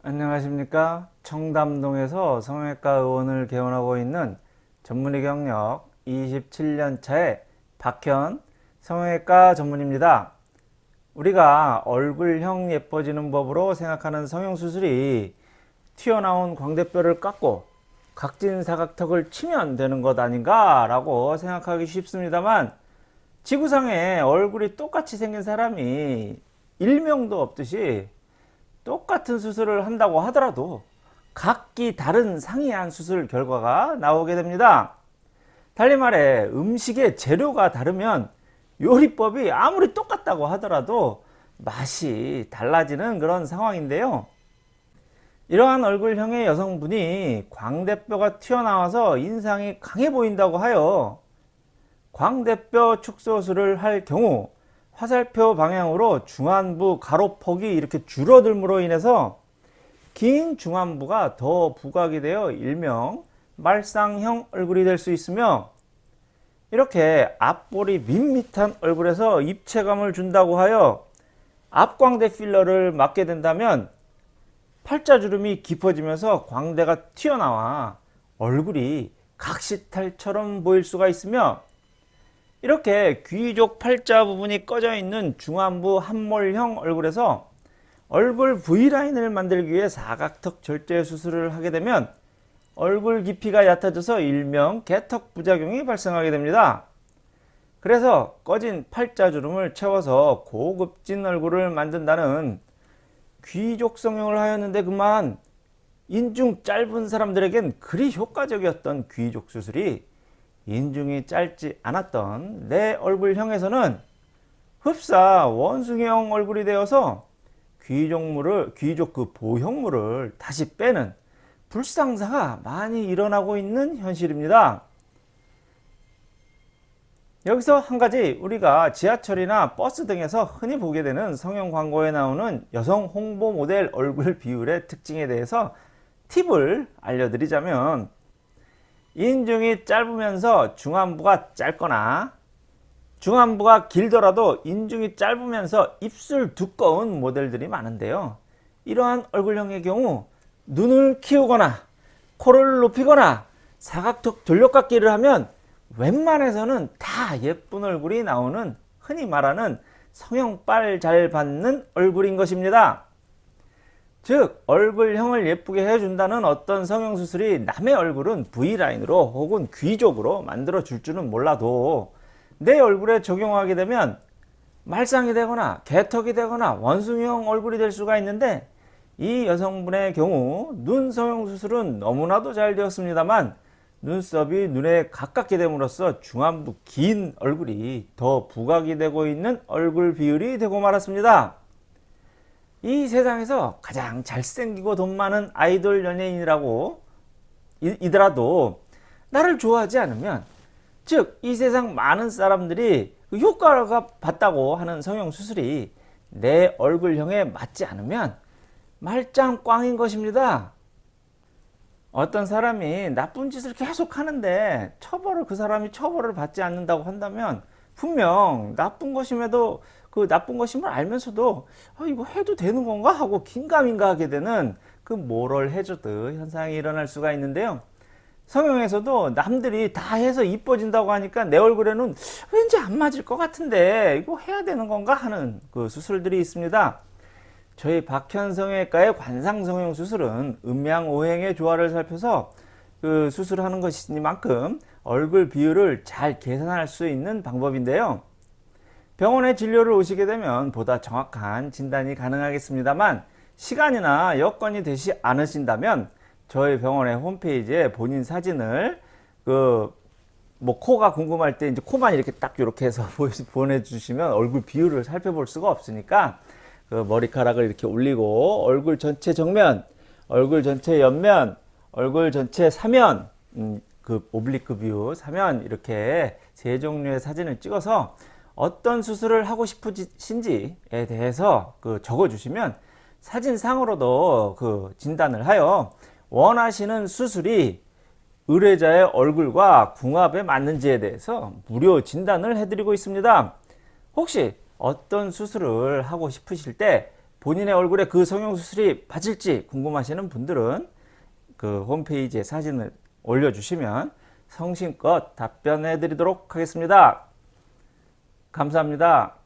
안녕하십니까? 청담동에서 성형외과 의원을 개원하고 있는 전문의 경력 27년차의 박현 성형외과 전문입니다. 우리가 얼굴형 예뻐지는 법으로 생각하는 성형수술이 튀어나온 광대뼈를 깎고 각진 사각턱을 치면 되는 것 아닌가 라고 생각하기 쉽습니다만 지구상에 얼굴이 똑같이 생긴 사람이 일명도 없듯이 똑같은 수술을 한다고 하더라도 각기 다른 상이한 수술 결과가 나오게 됩니다. 달리 말해 음식의 재료가 다르면 요리법이 아무리 똑같다고 하더라도 맛이 달라지는 그런 상황인데요. 이러한 얼굴형의 여성분이 광대뼈가 튀어나와서 인상이 강해 보인다고 하여 광대뼈 축소술을 할 경우 화살표 방향으로 중안부 가로폭이 이렇게 줄어들므로 인해서 긴 중안부가 더 부각이 되어 일명 말상형 얼굴이 될 수 있으며 이렇게 앞볼이 밋밋한 얼굴에서 입체감을 준다고 하여 앞광대 필러를 맞게 된다면 팔자주름이 깊어지면서 광대가 튀어나와 얼굴이 각시탈처럼 보일 수가 있으며 이렇게 귀족 팔자 부분이 꺼져 있는 중안부 함몰형 얼굴에서 얼굴 V라인을 만들기 위해 사각턱 절제 수술을 하게 되면 얼굴 깊이가 얕아져서 일명 개턱 부작용이 발생하게 됩니다. 그래서 꺼진 팔자주름을 채워서 고급진 얼굴을 만든다는 귀족 성형을 하였는데 그만 인중 짧은 사람들에겐 그리 효과적이었던 귀족 수술이 인중이 짧지 않았던 내 얼굴형에서는 흡사 원숭이형 얼굴이 되어서 귀족물을 귀족 그 보형물을 다시 빼는 불상사가 많이 일어나고 있는 현실입니다. 여기서 한 가지 우리가 지하철이나 버스 등에서 흔히 보게 되는 성형 광고에 나오는 여성 홍보 모델 얼굴 비율의 특징에 대해서 팁을 알려드리자면 인중이 짧으면서 중안부가 짧거나 중안부가 길더라도 인중이 짧으면서 입술 두꺼운 모델들이 많은데요. 이러한 얼굴형의 경우 눈을 키우거나 코를 높이거나 사각턱 돌려깎기를 하면 웬만해서는 다 예쁜 얼굴이 나오는 흔히 말하는 성형빨 잘 받는 얼굴인 것입니다. 즉 얼굴형을 예쁘게 해준다는 어떤 성형수술이 남의 얼굴은 V라인으로 혹은 귀족으로 만들어 줄 줄은 몰라도 내 얼굴에 적용하게 되면 말상이 되거나 개턱이 되거나 원숭이형 얼굴이 될 수가 있는데 이 여성분의 경우 눈 성형수술은 너무나도 잘 되었습니다만 눈썹이 눈에 가깝게 됨으로써 중안부 긴 얼굴이 더 부각이 되고 있는 얼굴 비율이 되고 말았습니다. 이 세상에서 가장 잘생기고 돈 많은 아이돌 연예인이라고 이더라도 나를 좋아하지 않으면 즉 이 세상 많은 사람들이 그 효과가 봤다고 하는 성형수술이 내 얼굴형에 맞지 않으면 말짱 꽝인 것입니다. 어떤 사람이 나쁜 짓을 계속 하는데 처벌을 그 사람이 처벌을 받지 않는다고 한다면 분명 나쁜 것임에도 그 나쁜 것임을 알면서도 아, 이거 해도 되는 건가 하고 긴가민가 하게 되는 그 모럴 해저드 현상이 일어날 수가 있는데요. 성형에서도 남들이 다 해서 이뻐진다고 하니까 내 얼굴에는 왠지 안 맞을 것 같은데 이거 해야 되는 건가 하는 그 수술들이 있습니다. 저희 박현성외과의 관상성형 수술은 음양오행의 조화를 살펴서 그 수술하는 것이니만큼 얼굴 비율을 잘 계산할 수 있는 방법인데요. 병원에 진료를 오시게 되면 보다 정확한 진단이 가능하겠습니다만 시간이나 여건이 되지 않으신다면 저희 병원의 홈페이지에 본인 사진을 그 뭐 코가 궁금할 때 이제 코만 이렇게 딱 이렇게 해서 보내주시면 얼굴 비율을 살펴볼 수가 없으니까 그 머리카락을 이렇게 올리고 얼굴 전체 정면, 얼굴 전체 옆면, 얼굴 전체 사면, 음, 그 oblique view 사면 이렇게 세 종류의 사진을 찍어서 어떤 수술을 하고 싶으신지에 대해서 그 적어 주시면 사진상으로도 그 진단을 하여 원하시는 수술이 의뢰자의 얼굴과 궁합에 맞는지에 대해서 무료 진단을 해드리고 있습니다. 혹시 어떤 수술을 하고 싶으실 때 본인의 얼굴에 그 성형수술이 맞을지 궁금하시는 분들은 그 홈페이지에 사진을 올려주시면 성심껏 답변해 드리도록 하겠습니다. 감사합니다.